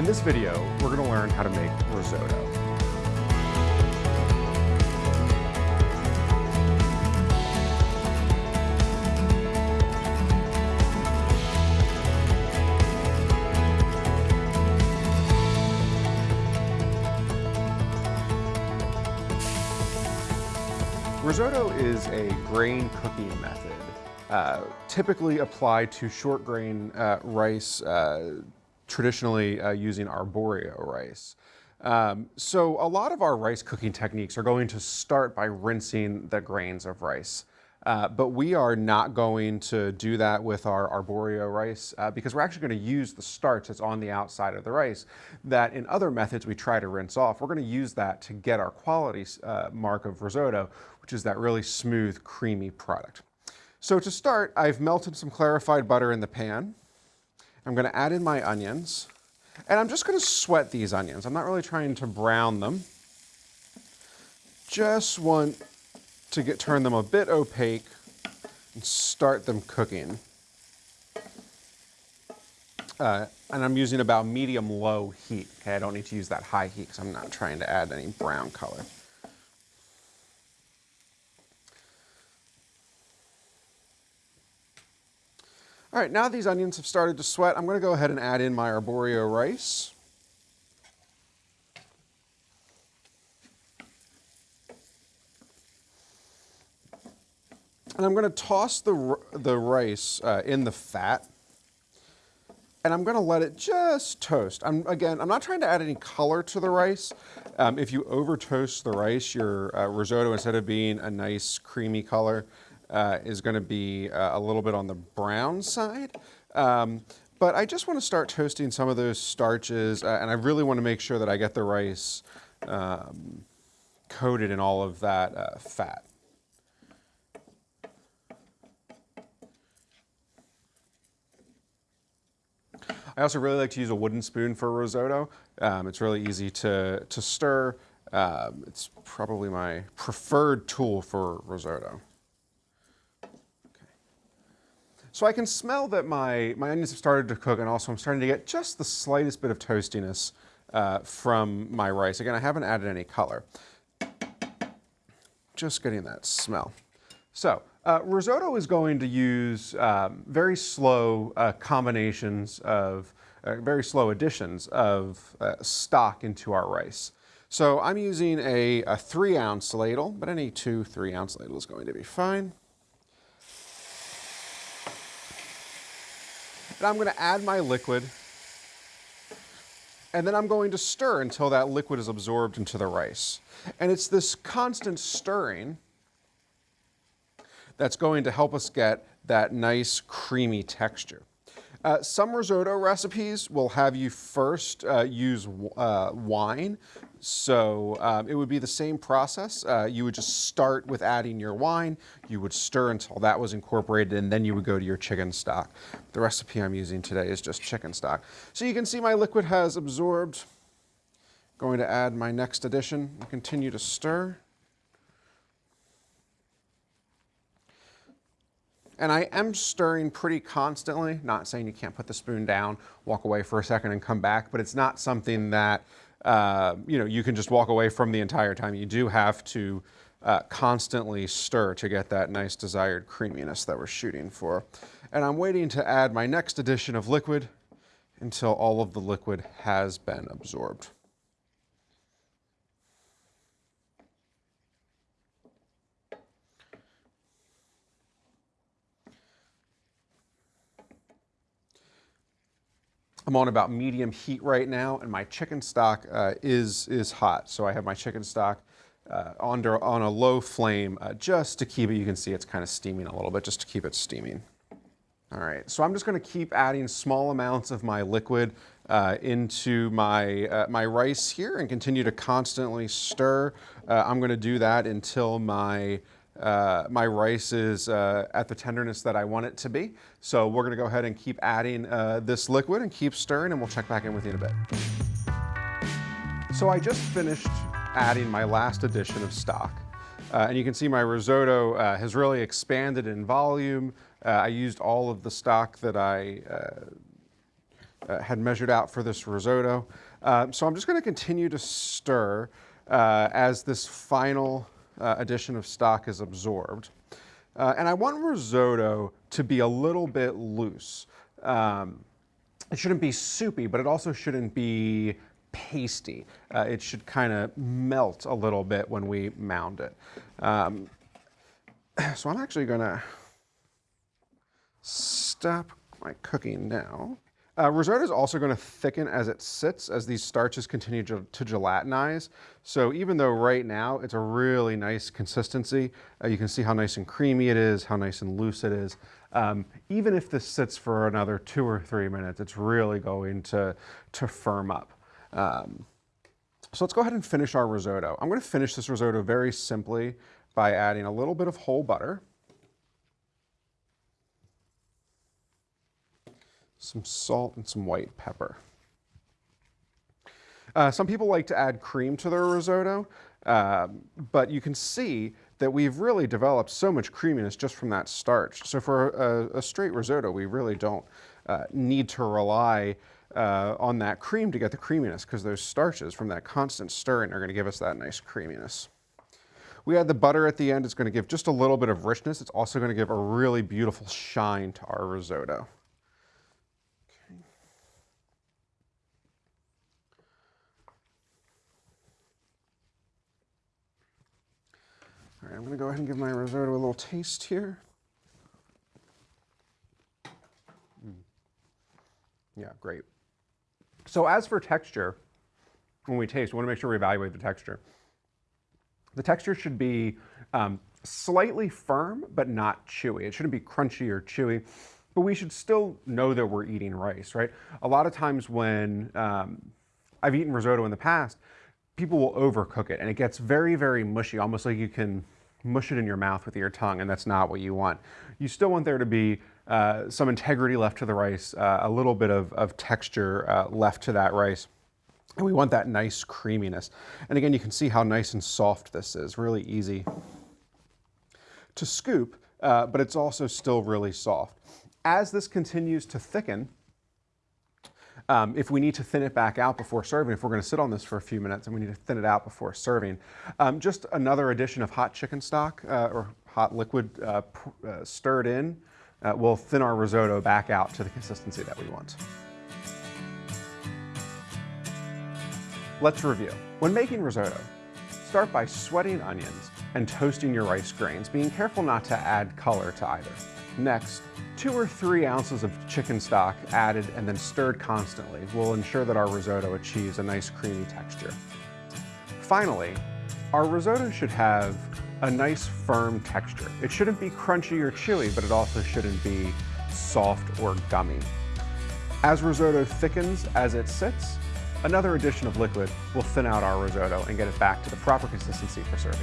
In this video, we're gonna learn how to make risotto. Risotto is a grain cooking method uh, typically applied to short grain uh, rice, uh, traditionally uh, using arborio rice. Um, so a lot of our rice cooking techniques are going to start by rinsing the grains of rice. Uh, but we are not going to do that with our arborio rice uh, because we're actually going to use the starch that's on the outside of the rice that in other methods we try to rinse off. We're going to use that to get our quality uh, mark of risotto, which is that really smooth, creamy product. So to start, I've melted some clarified butter in the pan. I'm gonna add in my onions. And I'm just gonna sweat these onions. I'm not really trying to brown them. Just want to get turn them a bit opaque and start them cooking. Uh, and I'm using about medium-low heat. Okay, I don't need to use that high heat because I'm not trying to add any brown color. All right, now these onions have started to sweat, I'm gonna go ahead and add in my arborio rice. And I'm gonna toss the, the rice uh, in the fat and I'm gonna let it just toast. I'm, again, I'm not trying to add any color to the rice. Um, if you over toast the rice, your uh, risotto, instead of being a nice creamy color, uh, is going to be uh, a little bit on the brown side. Um, but I just want to start toasting some of those starches, uh, and I really want to make sure that I get the rice um, coated in all of that uh, fat. I also really like to use a wooden spoon for risotto. Um, it's really easy to, to stir. Um, it's probably my preferred tool for risotto. So I can smell that my, my onions have started to cook and also I'm starting to get just the slightest bit of toastiness uh, from my rice. Again, I haven't added any color. Just getting that smell. So uh, risotto is going to use um, very slow uh, combinations of, uh, very slow additions of uh, stock into our rice. So I'm using a, a three ounce ladle, but any two three ounce ladle is going to be fine. And I'm gonna add my liquid and then I'm going to stir until that liquid is absorbed into the rice. And it's this constant stirring that's going to help us get that nice creamy texture. Uh, some risotto recipes will have you first uh, use uh, wine. So um, it would be the same process. Uh, you would just start with adding your wine. You would stir until that was incorporated and then you would go to your chicken stock. The recipe I'm using today is just chicken stock. So you can see my liquid has absorbed. Going to add my next addition and continue to stir. And I am stirring pretty constantly, not saying you can't put the spoon down, walk away for a second and come back, but it's not something that uh, you know, you can just walk away from the entire time. You do have to uh, constantly stir to get that nice desired creaminess that we're shooting for. And I'm waiting to add my next addition of liquid until all of the liquid has been absorbed. I'm on about medium heat right now, and my chicken stock uh, is, is hot. So I have my chicken stock uh, under, on a low flame uh, just to keep it, you can see it's kind of steaming a little bit, just to keep it steaming. All right, so I'm just gonna keep adding small amounts of my liquid uh, into my, uh, my rice here and continue to constantly stir. Uh, I'm gonna do that until my uh, my rice is uh, at the tenderness that I want it to be. So we're gonna go ahead and keep adding uh, this liquid and keep stirring and we'll check back in with you in a bit. So I just finished adding my last addition of stock. Uh, and you can see my risotto uh, has really expanded in volume. Uh, I used all of the stock that I had measured out for this risotto. Uh, so I'm just gonna continue to stir as this final uh, addition of stock is absorbed. Uh, and I want risotto to be a little bit loose. Um, it shouldn't be soupy, but it also shouldn't be pasty. Uh, it should kind of melt a little bit when we mound it. Um, so I'm actually gonna stop my cooking now. Uh, risotto is also going to thicken as it sits as these starches continue to, to, gelatinize. So even though right now it's a really nice consistency, uh, you can see how nice and creamy it is, how nice and loose it is. Um, even if this sits for another two or three minutes, it's really going to, to firm up. Um, so let's go ahead and finish our risotto. I'm going to finish this risotto very simply by adding a little bit of whole butter. Some salt and some white pepper. Uh, some people like to add cream to their risotto, uh, but you can see that we've really developed so much creaminess just from that starch. So for a, a straight risotto, we really don't uh, need to rely uh, on that cream to get the creaminess because those starches from that constant stirring are going to give us that nice creaminess. We add the butter at the end. It's going to give just a little bit of richness. It's also going to give a really beautiful shine to our risotto. All right, I'm gonna go ahead and give my risotto a little taste here. Mm. Yeah, great. So as for texture, when we taste, we wanna make sure we evaluate the texture. The texture should be um, slightly firm, but not chewy. It shouldn't be crunchy or chewy, but we should still know that we're eating rice, right? A lot of times when um, I've eaten risotto in the past, people will overcook it and it gets very, very mushy, almost like you can mush it in your mouth with your tongue, and that's not what you want. You still want there to be uh, some integrity left to the rice, uh, a little bit of, of texture uh, left to that rice. And we want that nice creaminess. And again, you can see how nice and soft this is, really easy to scoop, uh, but it's also still really soft. As this continues to thicken, um, if we need to thin it back out before serving, if we're going to sit on this for a few minutes and we need to thin it out before serving, um, just another addition of hot chicken stock uh, or hot liquid uh, uh, stirred in uh, will thin our risotto back out to the consistency that we want. Let's review. When making risotto, start by sweating onions and toasting your rice grains, being careful not to add color to either. Next, two or three ounces of chicken stock added and then stirred constantly will ensure that our risotto achieves a nice creamy texture. Finally, our risotto should have a nice firm texture. It shouldn't be crunchy or chewy, but it also shouldn't be soft or gummy. As risotto thickens as it sits, another addition of liquid will thin out our risotto and get it back to the proper consistency for serving.